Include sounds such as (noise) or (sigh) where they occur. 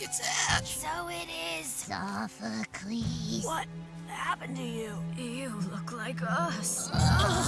It's So it is. Sophocles. What happened to you? You look like us. (laughs)